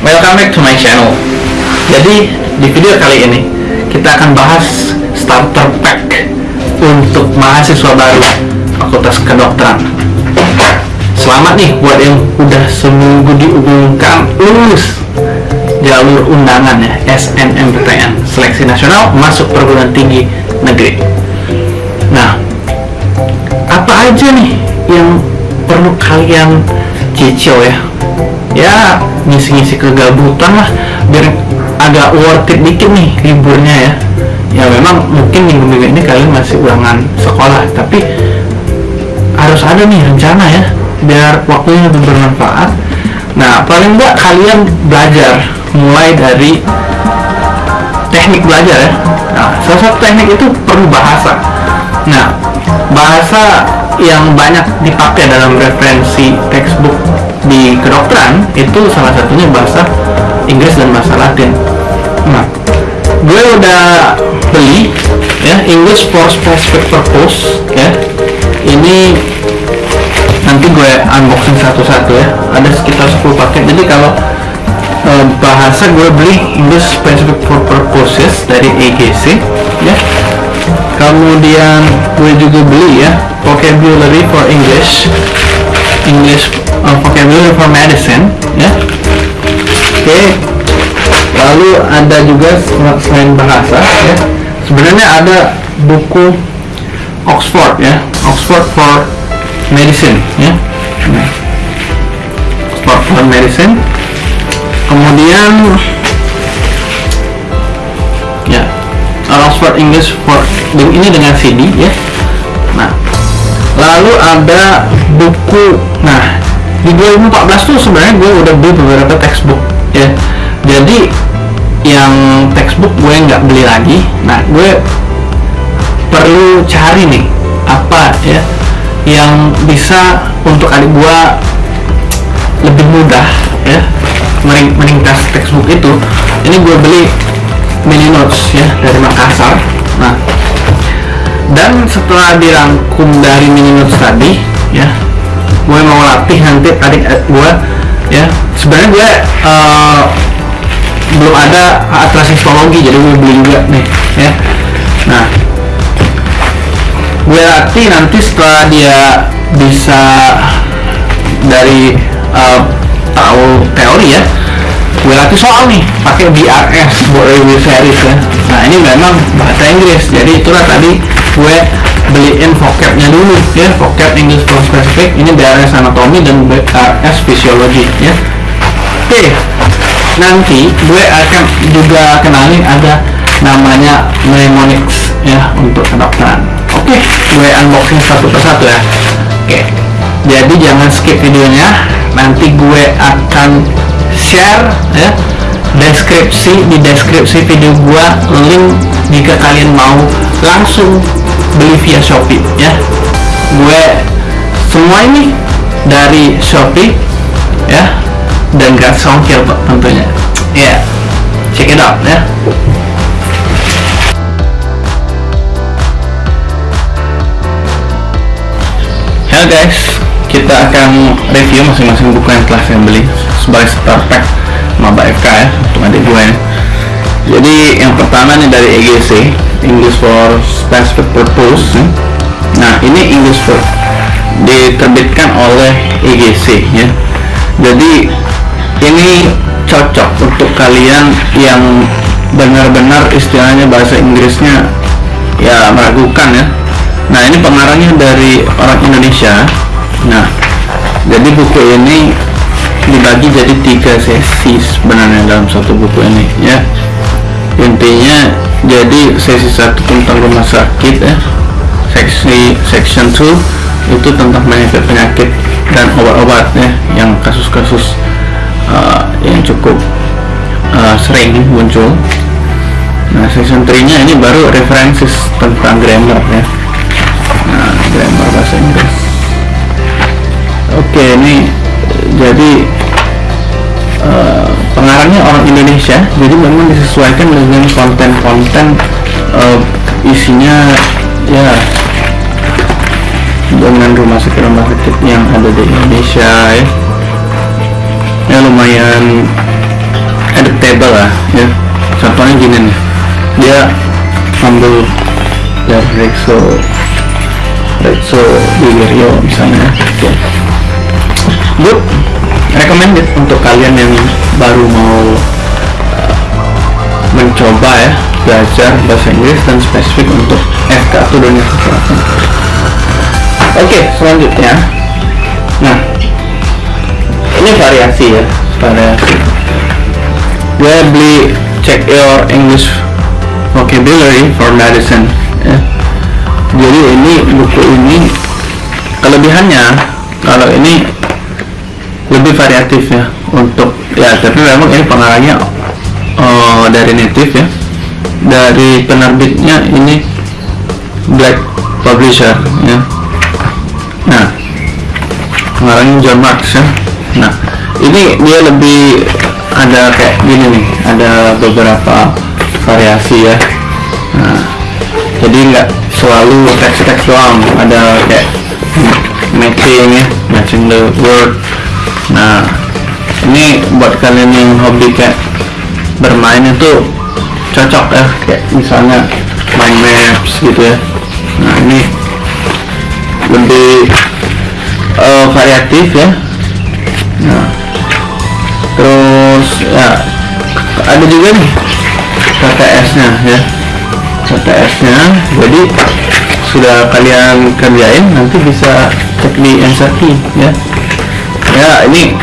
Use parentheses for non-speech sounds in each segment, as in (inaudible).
Welcome back to my channel. Jadi di video kali ini kita akan bahas starter pack untuk mahasiswa baru Fakultas Kedokteran. Selamat nih buat yang udah seminggu diumumkan lulus jalur undangan ya SNMPTN Seleksi Nasional masuk perguruan tinggi negeri. Nah, apa aja nih yang perlu kalian cicil ya? Ya ngisi-ngisi kegabutan lah biar agak worth it dikit nih liburnya ya. Ya memang mungkin minggu-minggu ini kalian masih ulangan sekolah, tapi harus ada nih rencana ya biar waktunya lebih bermanfaat. Nah, paling enggak kalian belajar mulai dari teknik belajar ya. Nah, salah satu teknik itu perlu bahasa. Nah, bahasa yang banyak dipakai dalam referensi textbook di kedokteran itu salah satunya bahasa Inggris dan bahasa Latin. Nah, gue udah beli ya English for specific purpose ya. Ini nanti gue unboxing satu-satu ya. Ada sekitar 10 paket. Jadi kalau eh, bahasa gue beli English specific for purposes dari EGC ya kemudian gue juga beli ya vocabulary for English English uh, vocabulary for medicine ya. Oke. Lalu ada juga sel- selain bahasa ya. Sebenarnya ada buku Oxford ya. Oxford for medicine ya. Oxford for medicine. Kemudian ya Oxford English for ini dengan CD ya. Nah lalu ada buku nah di 2014 tuh sebenarnya gue udah beli beberapa textbook ya. Jadi yang textbook gue nggak beli lagi. Nah gue perlu cari nih apa ya yang bisa untuk adik gue lebih mudah ya mering- meringkas textbook itu. Ini gue beli mini notes ya dari Makassar. Nah dan setelah dirangkum dari mini notes tadi ya gue mau latih nanti adik gue ya. Sebenarnya gue eh, belum ada atlas histologi jadi gue beli juga nih ya. Nah gue latih nanti setelah dia bisa dari eh, tahu teori ya gue latih soal nih pakai BRS buat review series ya. Nah ini memang bahasa Inggris jadi itulah tadi gue beliin vocabnya dulu ya. Vocab English for specific. Ini BRS anatomy dan BRS physiology ya. Oke. Nanti gue akan juga kenalin ada namanya mnemonics ya untuk kedokteran. Oke. Gue unboxing satu persatu ya. Oke. Jadi jangan skip videonya. Nanti gue akan share ya deskripsi di deskripsi video gua link jika kalian mau langsung beli via Shopee ya. Gue semua ini dari Shopee ya dan gratis ongkir tentunya. Ya check it out ya. Halo guys, kita akan review masing-masing buku yang telah saya beli sebagai starter pack maba FK ya untuk adik gue ya. Jadi yang pertama nih dari EGC English for Specific Purpose. ya. Nah ini English for diterbitkan oleh EGC ya. Jadi ini cocok untuk kalian yang benar-benar istilahnya bahasa Inggrisnya ya meragukan ya Nah ini pengarangnya dari orang Indonesia. Nah jadi buku ini dibagi jadi tiga sesi sebenarnya dalam satu buku ini ya. Intinya jadi sesi satu tentang rumah sakit ya. Seksi section 2 itu tentang penyakit penyakit dan obat-obat ya yang kasus-kasus uh, yang cukup uh, sering muncul. Nah section 3 nya ini baru referensi tentang grammar ya nah grammar bahasa Inggris oke ini jadi pengarangnya orang Indonesia jadi memang disesuaikan dengan konten-konten eh, isinya ya dengan rumah sakit rumah sakit yang ada di Indonesia ya. Ya lumayan adaptable lah ya. Contohnya gini nih dia ambil dari Rexo Rexo Bigerio misalnya good recommended untuk kalian yang baru mau uh, mencoba ya belajar bahasa Inggris dan spesifik untuk FK atau kesehatan oke selanjutnya. Nah ini variasi ya variasi. Gue beli check your English vocabulary for medicine. Ya. jadi ini buku ini kelebihannya kalau ini lebih variatif ya untuk ya tapi memang ini pengarangnya uh, dari native ya. Dari penerbitnya ini Black Publisher ya. Nah pengarangnya John Marks ya. Nah ini dia lebih ada kayak gini nih ada beberapa variasi ya. Nah jadi nggak selalu teks-teks doang ada kayak matching ya matching the word nah ini buat kalian yang hobi kayak bermain itu cocok ya kayak misalnya main maps gitu ya. Nah ini lebih uh, variatif ya. Nah terus ya ada juga nih KTS nya ya. KTS nya jadi sudah kalian kerjain nanti bisa cek di NSRT ya ya ini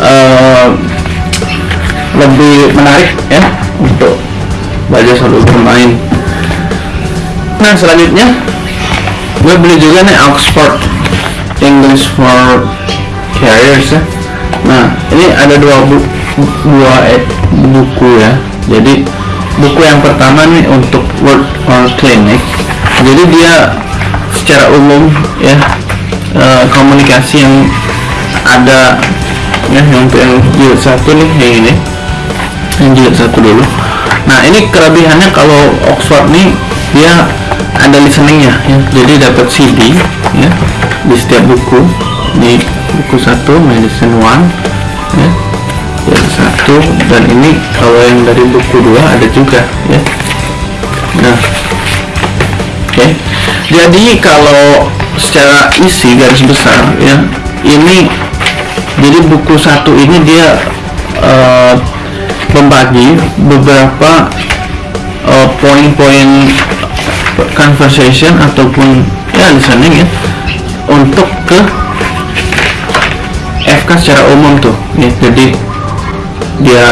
uh, lebih menarik ya untuk belajar sambil bermain nah selanjutnya gue beli juga nih Oxford English for Carriers ya. Nah ini ada dua bu dua eh, buku ya. Jadi buku yang pertama nih untuk Word or Clinic. Jadi dia secara umum ya uh, komunikasi yang ada ya yang yang jilid satu nih yang ini. Yang jilid satu dulu. Nah ini kelebihannya kalau Oxford nih dia ada listeningnya ya. Jadi dapat CD ya di setiap buku. Di buku satu medicine one ya. Yang satu dan ini kalau yang dari buku dua ada juga ya. Nah oke. Okay. jadi kalau secara isi garis besar ya ini jadi buku satu ini dia uh, membagi beberapa uh, poin-poin conversation ataupun ya listening ya untuk ke FK secara umum tuh. Ya jadi dia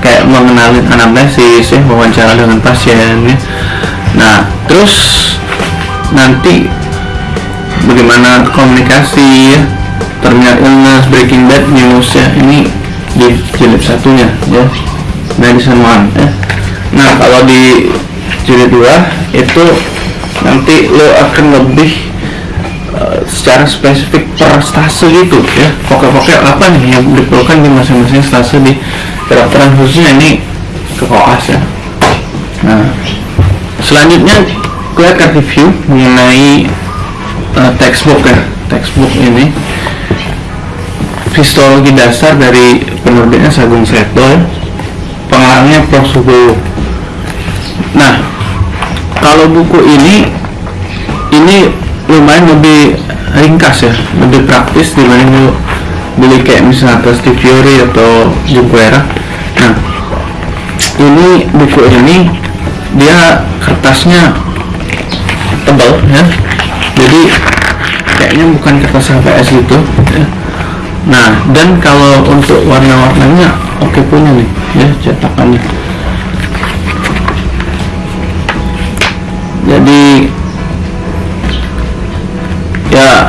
kayak mengenalin anamnesis ya wawancara dengan pasien ya. Nah terus nanti bagaimana komunikasi ya terminal illness breaking bad news ya ini di jilid satunya ya. Medicine one ya. Nah kalau di jilid dua itu nanti lo akan lebih uh, secara spesifik per stase gitu ya. Pokok-pokok apa nih yang diperlukan di masing-masing stase di kedokteran khususnya? Ini ke koas ya. Nah selanjutnya gue akan review mengenai uh, textbook ya. Textbook ini histologi dasar dari penerbitnya Sagung Seto ya. pengarangnya Prof. Subowo nah kalau buku ini ini lumayan lebih ringkas ya lebih praktis dibanding lu beli kayak misalnya Steve Fiori atau Junquera nah ini buku ini dia kertasnya tebal ya jadi kayaknya bukan kertas HVS gitu ya. Nah dan kalau untuk warna-warnanya oke okay punya nih ya cetakannya. Jadi ya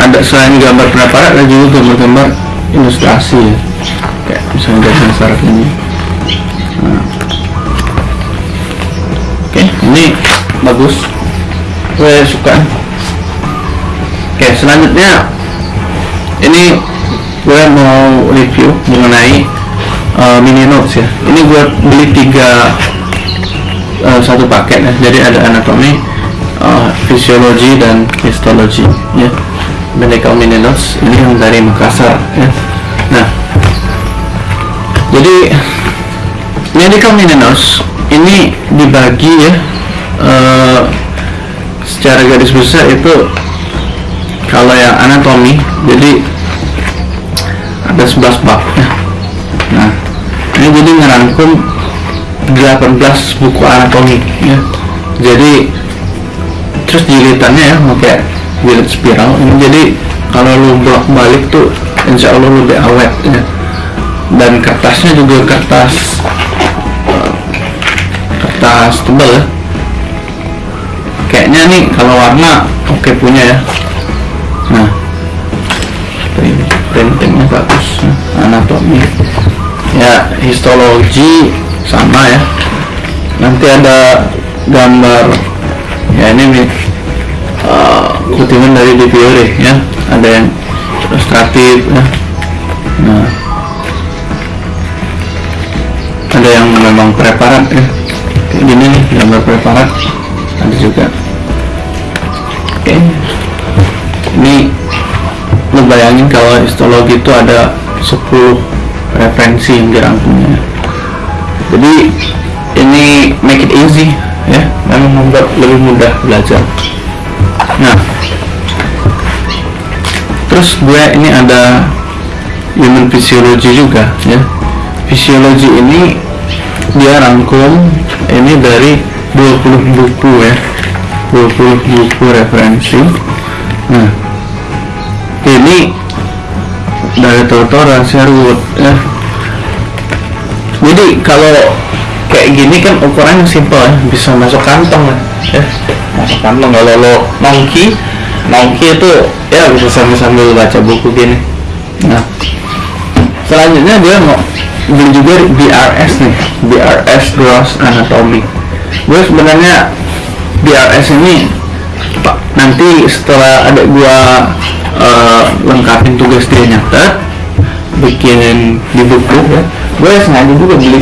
ada selain gambar preparat ada juga gambar-gambar ilustrasi ya. Kayak misalnya dasar syarat ini. Nah. oke okay, ini bagus. Saya suka. Oke selanjutnya ini gue mau review mengenai uh, mini notes ya. Ini gue beli tiga uh, satu paket ya. Jadi ada anatomi uh, fisiologi dan histologi ya. Medical mini notes ini yang dari Makassar ya. Nah. Jadi medical minors ini dibagi ya eh, secara garis besar itu kalau yang anatomi jadi ada 11 bab. Ya. nah ini jadi ngerangkum 18 buku anatomi ya. Jadi terus jilitannya ya pakai jilid spiral. Ini jadi kalau lu bolak balik tuh insya Allah lebih awet ya. Dan kertasnya juga kertas eh, kertas tebal ya. Kayaknya nih kalau warna oke punya ya. Nah print- printingnya bagus. Anatomi ya histologi sama ya. Nanti ada gambar. Ya ini uh, kutipan dari Fiore ya. Ada yang ilustratif ya. Nah. Ada yang memang preparat ya. Kayak gini nih gambar preparat. Ada juga. Oke. Ini lu bayangin kalau histologi itu ada 10 referensi yang dirangkumnya. Jadi ini make it easy ya. Memang membuat lebih mudah belajar. Nah terus gue ini ada human physiology juga ya. Fisiologi ini dia rangkum ini dari 20 buku ya. 20 buku referensi. Nah dari Totora Sherwood ya. Jadi kalau kayak gini kan ukurannya simpel ya bisa masuk kantong ya. Masuk kantong kalau lo nongki nongki itu ya bisa sambil sambil baca buku gini. Nah selanjutnya dia mau beli juga BRS nih BRS Gross Anatomy. Gue sebenarnya BRS ini nanti setelah ada gua eh, lengkapin tugas dia nyatet bikin di buku ya. Gue sengaja juga beli.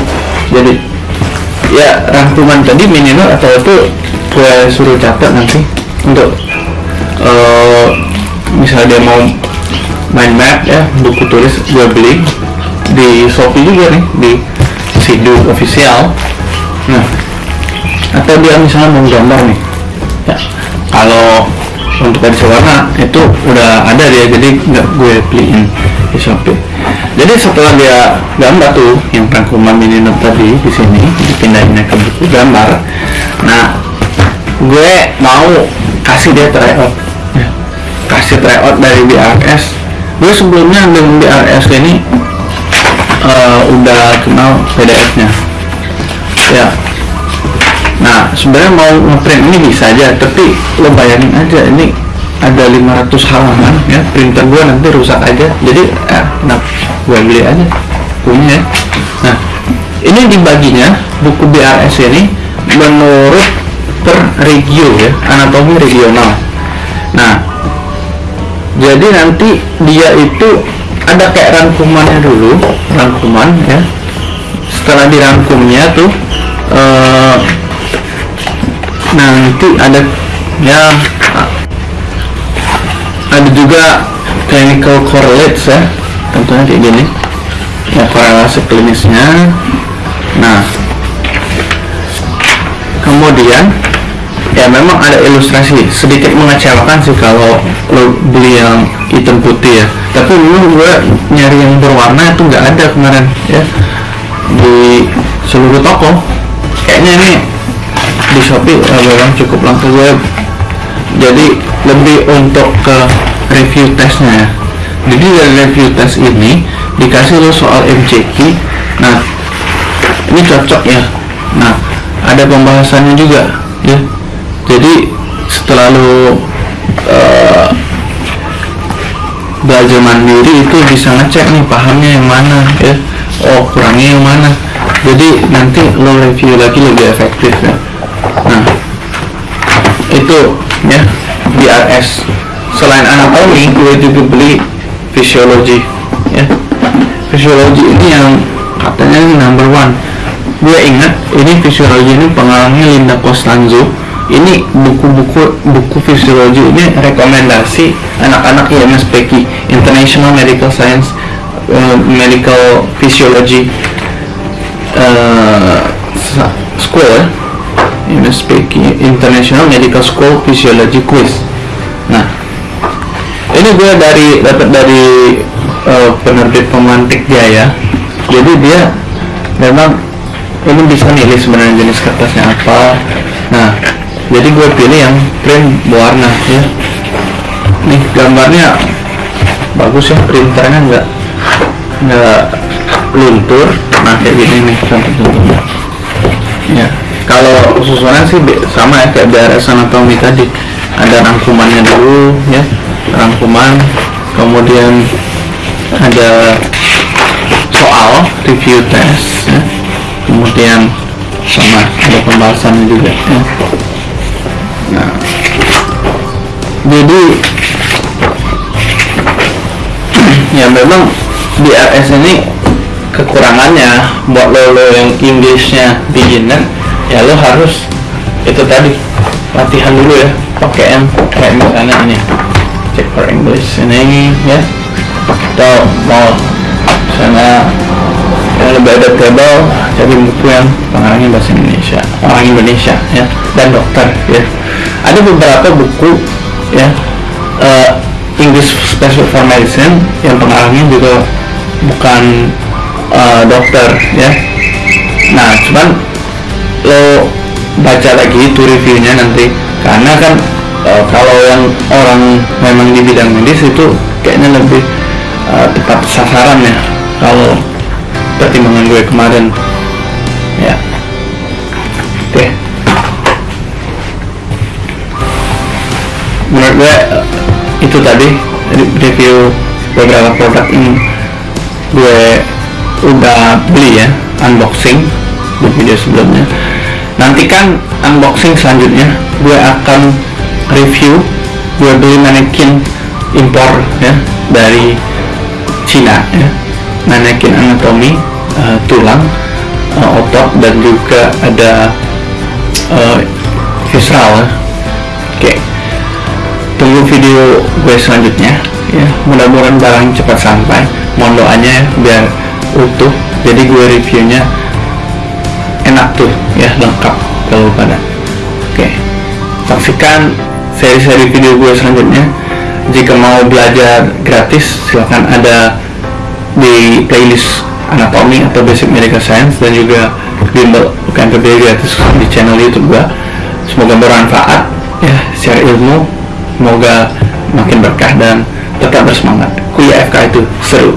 Jadi ya rangkuman tadi minimal atau itu gue suruh catat nanti untuk eh, misalnya dia mau mind map ya buku tulis gue beli. Di Shopee juga nih di Sidu official. Nah atau dia misalnya mau gambar nih ya. Kalau untuk edisi warna itu udah ada dia jadi nggak gue beliin di Shopee jadi setelah dia gambar tuh yang rangkuman mini note tadi di sini dipindahinnya ke buku gambar nah gue mau kasih dia tryout. Ya. kasih tryout dari BRS gue sebelumnya dengan BRS ini eh, udah kenal PDF-nya ya nah sebenarnya mau ngeprint ini bisa aja tapi lo bayangin aja ini ada 500 halaman ya. Printer gue nanti rusak aja. Jadi eh, nah gue beli aja punya ya. Nah ini dibaginya buku BRS ini menurut per regio ya anatomi regional. Nah jadi nanti dia itu ada kayak rangkumannya dulu rangkuman ya. Setelah dirangkumnya tuh eh, nanti ada ya ada juga clinical correlates ya tentunya kayak gini. Ya korelasi klinisnya. Nah kemudian ya memang ada ilustrasi. Sedikit mengecewakan sih kalau lo beli yang hitam putih ya. Tapi memang gue nyari yang berwarna itu nggak ada kemarin ya. Di seluruh toko. Kayaknya ini di Shopee eh, memang cukup langka gue jadi lebih untuk ke review testnya ya. Jadi dari review test ini dikasih lo soal MCQ nah ini cocok ya. Nah ada pembahasannya juga ya. Jadi setelah lo eh, belajar mandiri itu bisa ngecek nih pahamnya yang mana ya. Oh kurangnya yang mana. Jadi nanti lo review lagi lebih efektif ya nah itu ya BRS selain anatomi gue juga beli fisiologi ya. Fisiologi ini yang katanya ini number one. Gue ingat ini fisiologi ini pengarangnya Linda Costanzo. Ini buku-buku buku fisiologi ini rekomendasi anak-anak IMSPK International Medical Science eh, Medical Physiology sa- school ya MSPQ International Medical School Physiology Quiz. Nah ini gue dari dapat dari eh, penerbit pemantik Jaya jadi dia memang ini bisa milih sebenarnya jenis kertasnya apa. Nah jadi gue pilih yang print berwarna ya. Nih gambarnya bagus ya printernya nggak nggak luntur. Nah kayak gini nih contoh-contohnya. Ya kalau susunan sih sama ya kayak BRS anatomi tadi ada rangkumannya dulu ya rangkuman kemudian ada soal review test ya. kemudian sama ada pembahasannya juga ya. nah jadi (clears throat) ya memang di RS ini kekurangannya buat lo, lo yang Inggrisnya beginner ya lo harus itu tadi latihan dulu ya pakai yang kayak misalnya ini. Check for English ini ya. Atau mau misalnya yang lebih adaptable cari buku yang pengarangnya bahasa Indonesia orang Indonesia ya dan dokter ya. Ada beberapa buku ya eh, English Special for Medicine yang pengarangnya juga bukan eh, dokter ya. Nah cuman lo baca lagi itu reviewnya nanti. Karena kan eh, kalau yang orang memang di bidang medis itu kayaknya lebih eh, tepat sasaran ya kalau pertimbangan gue kemarin. Ya. Oke. Menurut gue eh, itu tadi re- review beberapa produk yang gue udah beli ya unboxing di video sebelumnya nantikan unboxing selanjutnya. Gue akan review gue beli manekin impor ya dari Cina ya. Manekin anatomi eh, tulang eh, otot dan juga ada eh, visceral ya. oke. Tunggu video gue selanjutnya ya. Mudah-mudahan barang cepat sampai. Mohon doanya ya, biar utuh. Jadi gue reviewnya enak tuh ya lengkap kalau pada. Oke saksikan seri-seri video gue selanjutnya. Jika mau belajar gratis silahkan ada di playlist anatomi atau basic medical science dan juga bimbel bukan PBI gratis di channel youtube gue. Semoga bermanfaat ya share ilmu. Semoga makin berkah dan tetap bersemangat. Kuliah FK itu seru